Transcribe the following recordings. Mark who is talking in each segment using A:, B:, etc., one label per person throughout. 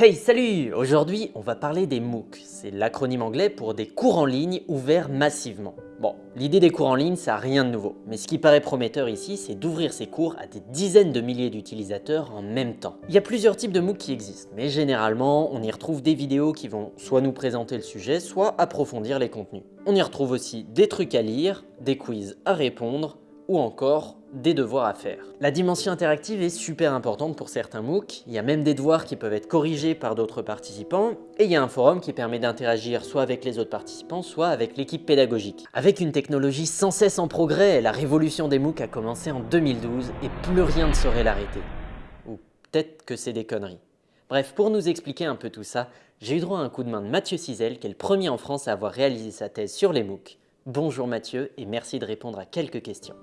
A: Hey, salut Aujourd'hui, on va parler des MOOC. C'est l'acronyme anglais pour des cours en ligne ouverts massivement. Bon, l'idée des cours en ligne, ça n'a rien de nouveau. Mais ce qui paraît prometteur ici, c'est d'ouvrir ces cours à des dizaines de milliers d'utilisateurs en même temps. Il y a plusieurs types de MOOC qui existent, mais généralement, on y retrouve des vidéos qui vont soit nous présenter le sujet, soit approfondir les contenus. On y retrouve aussi des trucs à lire, des quiz à répondre, ou encore des devoirs à faire. La dimension interactive est super importante pour certains MOOC, il y a même des devoirs qui peuvent être corrigés par d'autres participants, et il y a un forum qui permet d'interagir soit avec les autres participants, soit avec l'équipe pédagogique. Avec une technologie sans cesse en progrès, la révolution des MOOC a commencé en 2012 et plus rien ne saurait l'arrêter. Ou peut-être que c'est des conneries. Bref, pour nous expliquer un peu tout ça, j'ai eu droit à un coup de main de Mathieu Cizel, qui est le premier en France à avoir réalisé sa thèse sur les MOOC. Bonjour Mathieu et merci de répondre à quelques questions.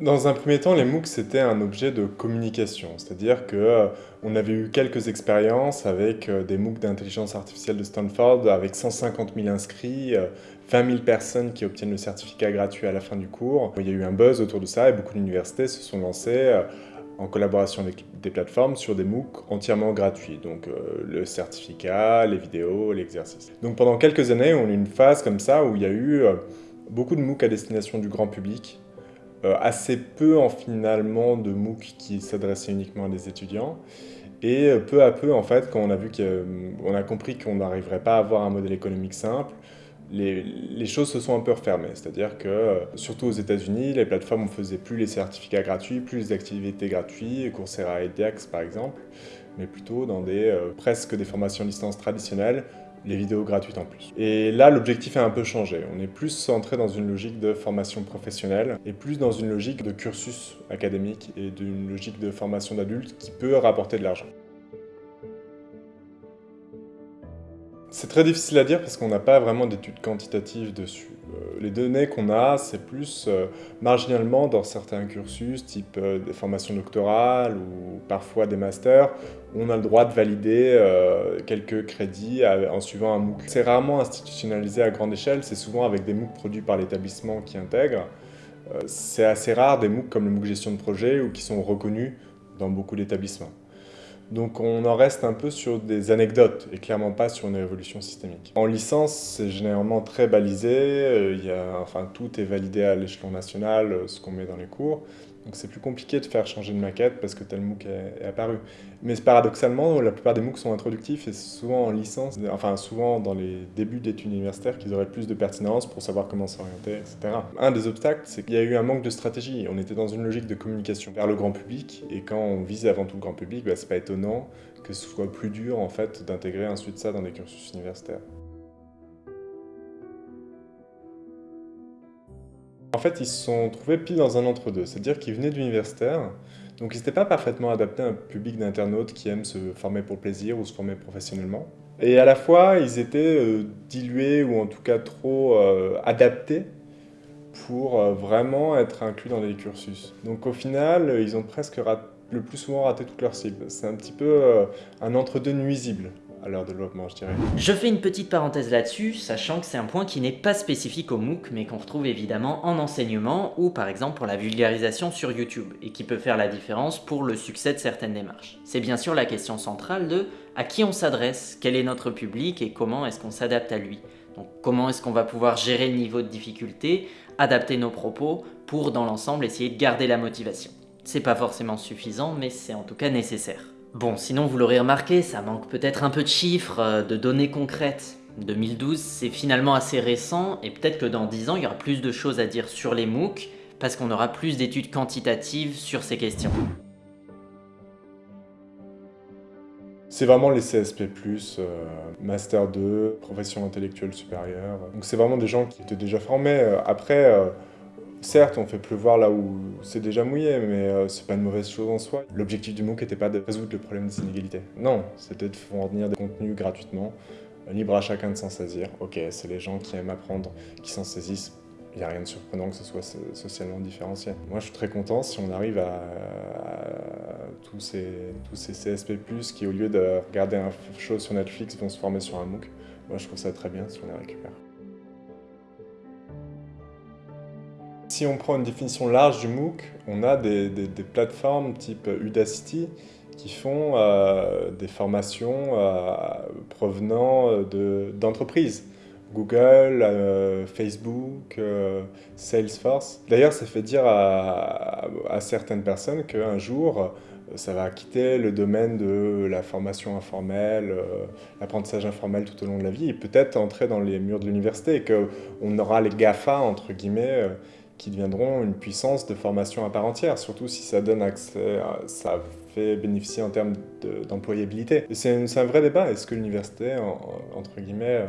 B: Dans un premier temps, les MOOC, c'était un objet de communication, c'est-à-dire qu'on euh, avait eu quelques expériences avec euh, des MOOC d'intelligence artificielle de Stanford, avec 150 000 inscrits, 20 euh, 000 personnes qui obtiennent le certificat gratuit à la fin du cours. Il y a eu un buzz autour de ça et beaucoup d'universités se sont lancées en collaboration avec des plateformes sur des MOOC entièrement gratuits, donc le certificat, les vidéos, l'exercice. Donc pendant quelques années, on a eu une phase comme ça où il y a eu beaucoup de MOOC à destination du grand public, euh, assez peu en finalement de MOOC qui s'adressaient uniquement à des étudiants. Et euh, peu à peu, en fait, quand on a vu qu'on a compris qu'on n'arriverait pas à avoir un modèle économique simple, les, choses se sont un peu refermées. C'est-à-dire que, euh, surtout aux États-Unis, les plateformes ne faisaient plus les certificats gratuits, plus les activités gratuites, Coursera et Dex par exemple, mais plutôt dans des, presque des formations licence traditionnelles les vidéos gratuites en plus. Et là, l'objectif a un peu changé. On est plus centré dans une logique de formation professionnelle et plus dans une logique de cursus académique et d'une logique de formation d'adultes qui peut rapporter de l'argent. C'est très difficile à dire parce qu'on n'a pas vraiment d'études quantitatives dessus. Euh, les données qu'on a, c'est plus euh, marginalement dans certains cursus, type euh, des formations doctorales ou parfois des masters, où on a le droit de valider quelques crédits en suivant un MOOC. C'est rarement institutionnalisé à grande échelle, c'est souvent avec des MOOC produits par l'établissement qui intègre. C'est assez rare des MOOC comme le MOOC gestion de projet ou qui sont reconnus dans beaucoup d'établissements. Donc on en reste un peu sur des anecdotes et clairement pas sur une évolution systémique. En licence, c'est généralement très balisé, euh, enfin, tout est validé à l'échelon national, euh, ce qu'on met dans les cours. Donc c'est plus compliqué de faire changer de maquette parce que tel MOOC est, apparu. Mais paradoxalement, la plupart des MOOC sont introductifs et souvent en licence, enfin souvent dans les débuts d'études universitaires qu'ils auraient plus de pertinence pour savoir comment s'orienter, etc. Un des obstacles, c'est qu'il y a eu un manque de stratégie. On était dans une logique de communication vers le grand public et quand on vise avant tout le grand public, bah, c'est pas étonnant que ce soit plus dur en fait d'intégrer ensuite ça dans des cursus universitaires. Fait, ils se sont trouvés pile dans un entre-deux, c'est-à-dire qu'ils venaient d'universitaires, donc ils n'étaient pas parfaitement adaptés à un public d'internautes qui aiment se former pour plaisir ou se former professionnellement. Et à la fois, ils étaient euh, dilués ou en tout cas trop euh, adaptés pour euh, vraiment être inclus dans les cursus. Donc au final, ils ont presque le plus souvent raté toute leur cible. C'est un petit peu un entre-deux nuisible à leur développement, je dirais.
A: Je fais une petite parenthèse là-dessus, sachant que c'est un point qui n'est pas spécifique au MOOC, mais qu'on retrouve évidemment en enseignement ou par exemple pour la vulgarisation sur YouTube, et qui peut faire la différence pour le succès de certaines démarches. C'est bien sûr la question centrale de à qui on s'adresse, quel est notre public et comment est-ce qu'on s'adapte à lui. Donc comment est-ce qu'on va pouvoir gérer le niveau de difficulté, adapter nos propos pour dans l'ensemble essayer de garder la motivation. C'est pas forcément suffisant, mais c'est en tout cas nécessaire. Bon, sinon vous l'aurez remarqué, ça manque peut-être un peu de chiffres, euh, de données concrètes. 2012, c'est finalement assez récent, et peut-être que dans 10 ans, il y aura plus de choses à dire sur les MOOC, parce qu'on aura plus d'études quantitatives sur ces questions.
B: C'est vraiment les CSP+, euh, Master 2, Profession intellectuelle supérieure. Donc c'est vraiment des gens qui étaient déjà formés. Euh, après, Certes, on fait pleuvoir là où c'est déjà mouillé, mais euh, c'est pas une mauvaise chose en soi. L'objectif du MOOC n'était pas de résoudre le problème des inégalités. Non, c'était de fournir des contenus gratuitement, libre à chacun de s'en saisir. Ok, c'est les gens qui aiment apprendre, qui s'en saisissent. Il n'y a rien de surprenant que ce soit socialement différencié. Moi, je suis très content si on arrive à, tous, ces, tous ces CSP+, qui au lieu de regarder un show sur Netflix, vont se former sur un MOOC. Moi, je trouve ça très bien si on les récupère. Si on prend une définition large du MOOC, on a des, plateformes type Udacity qui font euh, des formations euh, provenant d'entreprises. Google, euh, Facebook, Salesforce. D'ailleurs, ça fait dire à, à certaines personnes qu'un jour, ça va quitter le domaine de la formation informelle, l'apprentissage informel tout au long de la vie, et peut-être entrer dans les murs de l'université, et qu'on aura les GAFA, entre guillemets, qui deviendront une puissance de formation à part entière, surtout si ça donne accès, ça fait bénéficier en termes d'employabilité. c'est un vrai débat, est-ce que l'université, entre guillemets,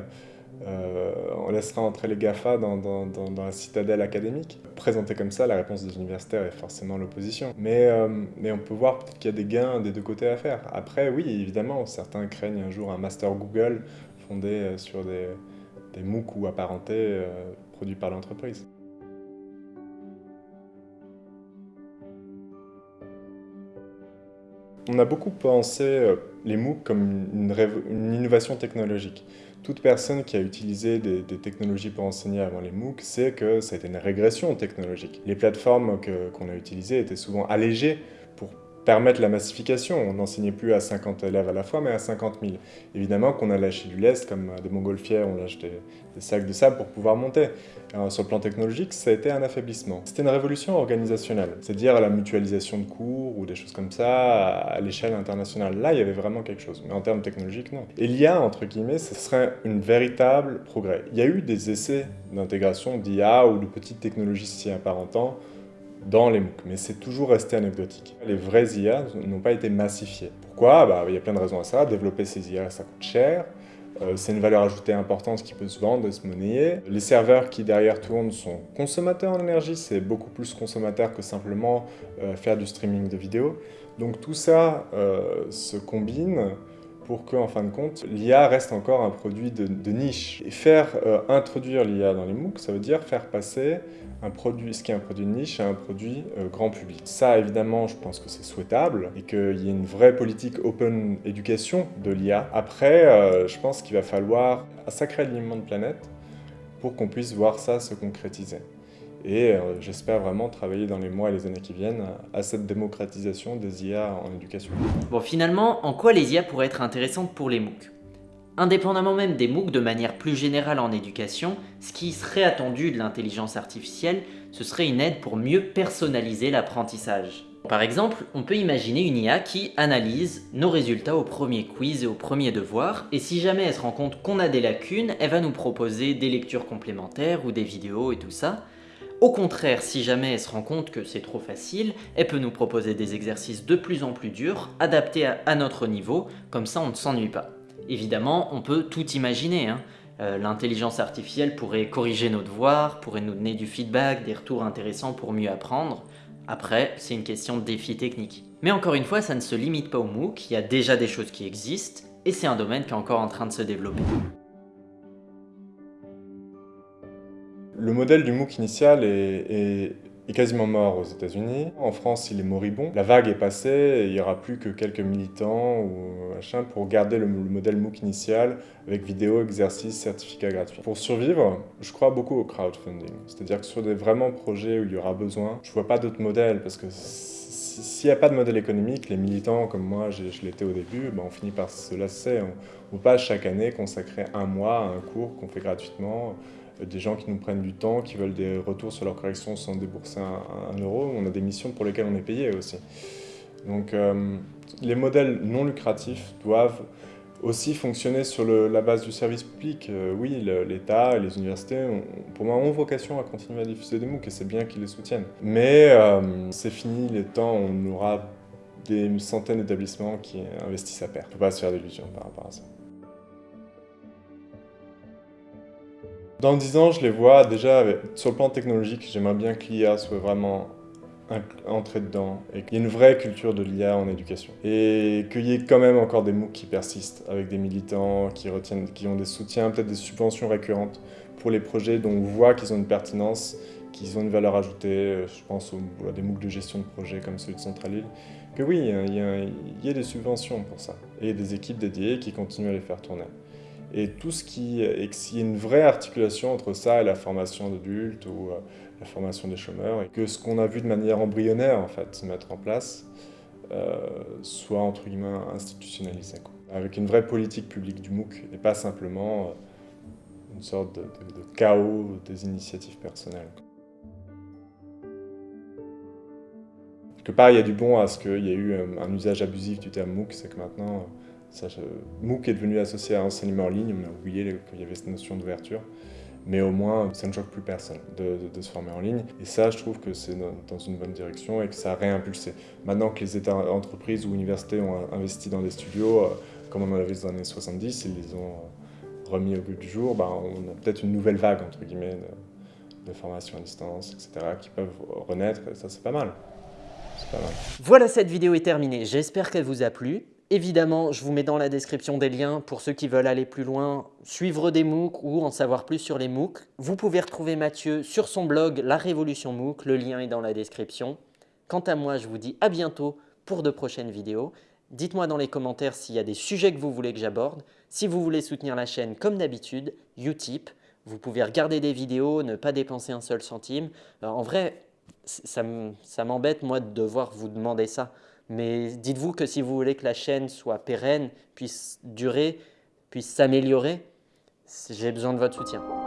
B: euh, on laissera entrer les GAFA dans, la citadelle académique? Présenté comme ça, la réponse des universitaires est forcément l'opposition. Mais, euh, mais on peut voir peut-être qu'il y a des gains des deux côtés à faire. Après, oui, évidemment, certains craignent un jour un master Google fondé euh, sur des, des MOOC ou apparentés produits par l'entreprise. On a beaucoup pensé euh, les MOOC comme une, innovation technologique. Toute personne qui a utilisé des, technologies pour enseigner avant les MOOC sait que ça a une régression technologique. Les plateformes qu'on a utilisées étaient souvent allégées permettre la massification. On n'enseignait plus à 50 élèves à la fois, mais à 50 000. Évidemment qu'on a lâché du lest, comme des montgolfières, on lâche des, sacs de sable pour pouvoir monter. sur le plan technologique, ça a été un affaiblissement. C'était une révolution organisationnelle, c'est-à-dire la mutualisation de cours ou des choses comme ça à l'échelle internationale. Là, il y avait vraiment quelque chose, mais en termes technologiques, non. Et l'IA, entre guillemets, ce serait une véritable progrès. Il y a eu des essais d'intégration d'IA ou de petites technologies si apparentant dans les MOOC, mais c'est toujours resté anecdotique. Les vrais IA n'ont pas été massifiés. Pourquoi? Bah, Il y a plein de raisons à ça. Développer ces IA, ça coûte cher. Euh, c'est une valeur ajoutée importante qui peut se vendre se monnayer. Les serveurs qui derrière tournent sont consommateurs en énergie, c'est beaucoup plus consommateur que simplement euh, faire du streaming de vidéos. Donc tout ça euh, se combine pour que, en fin de compte, l'IA reste encore un produit de, niche. Et faire introduire l'IA dans les MOOC, ça veut dire faire passer un produit, ce qui est un produit de niche à un produit euh, grand public. Ça, évidemment, je pense que c'est souhaitable et qu'il y ait une vraie politique open éducation de l'IA. Après, euh, je pense qu'il va falloir un sacré alignement de planète pour qu'on puisse voir ça se concrétiser. Et euh, j'espère vraiment travailler dans les mois et les années qui viennent à cette démocratisation des IA en éducation.
A: Bon, finalement, en quoi les IA pourraient être intéressantes pour les MOOC? Indépendamment même des MOOC de manière plus générale en éducation, ce qui serait attendu de l'intelligence artificielle, ce serait une aide pour mieux personnaliser l'apprentissage. Par exemple, on peut imaginer une IA qui analyse nos résultats au premier quiz et au premier devoir, et si jamais elle se rend compte qu'on a des lacunes, elle va nous proposer des lectures complémentaires ou des vidéos et tout ça. Au contraire, si jamais elle se rend compte que c'est trop facile, elle peut nous proposer des exercices de plus en plus durs, adaptés à, notre niveau, comme ça on ne s'ennuie pas. Évidemment, on peut tout imaginer. Hein. Euh, l'intelligence artificielle pourrait corriger nos devoirs, pourrait nous donner du feedback, des retours intéressants pour mieux apprendre. Après, c'est une question de défi technique. Mais encore une fois, ça ne se limite pas au MOOC, il y a déjà des choses qui existent, et c'est un domaine qui est encore en train de se développer.
B: Le modèle du MOOC initial est, est quasiment mort aux États-Unis. En France, il est moribond. La vague est passée et il n'y aura plus que quelques militants ou machin pour garder le, modèle MOOC initial avec vidéo, exercices, certificats gratuits. Pour survivre, je crois beaucoup au crowdfunding. C'est-à-dire que sur des vraiment projets où il y aura besoin, je vois pas d'autres modèles parce que s'il n'y a pas de modèle économique, les militants comme moi, je, l'étais au début, ben on finit par se lasser. On ne peut pas chaque année consacrer un mois à un cours qu'on fait gratuitement des gens qui nous prennent du temps, qui veulent des retours sur leur correction sans débourser un, euro. On a des missions pour lesquelles on est payé aussi. Donc euh, les modèles non lucratifs doivent aussi fonctionner sur la base du service public. Euh, oui, l'État et les universités, pour moi, ont vocation à continuer à diffuser des MOOC et c'est bien qu'ils les soutiennent. Mais euh, c'est fini les temps on aura des centaines d'établissements qui investissent à perte. Il ne faut pas se faire d'illusions par rapport à ça. Dans 10 ans, je les vois déjà, sur le plan technologique, j'aimerais bien que l'IA soit vraiment entrée dedans et qu'il y ait une vraie culture de l'IA en éducation. Et qu'il y ait quand même encore des MOOC qui persistent, avec des militants qui, retiennent, qui ont des soutiens, peut-être des subventions récurrentes pour les projets dont on voit qu'ils ont une pertinence, qu'ils ont une valeur ajoutée. Je pense aux, à des MOOC de gestion de projet comme celui de Centrale Que oui, il y, a, il y a des subventions pour ça. Et des équipes dédiées qui continuent à les faire tourner. Et tout ce qui et qu'il y ait une vraie articulation entre ça et la formation d'adultes ou euh, la formation des chômeurs, et que ce qu'on a vu de manière embryonnaire en fait se mettre en place euh, soit entre guillemets institutionnalisé, avec une vraie politique publique du MOOC et pas simplement euh, une sorte de, de chaos des initiatives personnelles. Quelque part, il y a du bon à ce qu'il y ait eu un usage abusif du terme MOOC, c'est que maintenant MOOC est devenu associé à enseignement en ligne, on a oublié qu'il y avait cette notion d'ouverture. Mais au moins, ça ne choque plus personne de, se former en ligne. Et ça, je trouve que c'est dans une bonne direction et que ça a réimpulsé. Maintenant que les États, entreprises ou universités ont investi dans des studios, euh, comme on en avait dans les années 70, ils les ont euh, remis au goût du jour, bah, on a peut-être une nouvelle vague, entre guillemets, de, de formation à distance, etc., qui peuvent renaître, et ça, c'est.
A: Pas mal. Voilà, cette vidéo est terminée. J'espère qu'elle vous a plu. Évidemment, je vous mets dans la description des liens pour ceux qui veulent aller plus loin, suivre des MOOC ou en savoir plus sur les MOOC. Vous pouvez retrouver Mathieu sur son blog La Révolution MOOC, le lien est dans la description. Quant à moi, je vous dis à bientôt pour de prochaines vidéos. Dites-moi dans les commentaires s'il y a des sujets que vous voulez que j'aborde. Si vous voulez soutenir la chaîne comme d'habitude, Utip, vous pouvez regarder des vidéos, ne pas dépenser un seul centime. en vrai, ça m'embête moi de devoir vous demander ça. Mais dites-vous que si vous voulez que la chaîne soit pérenne, puisse durer, puisse s'améliorer, j'ai besoin de votre soutien.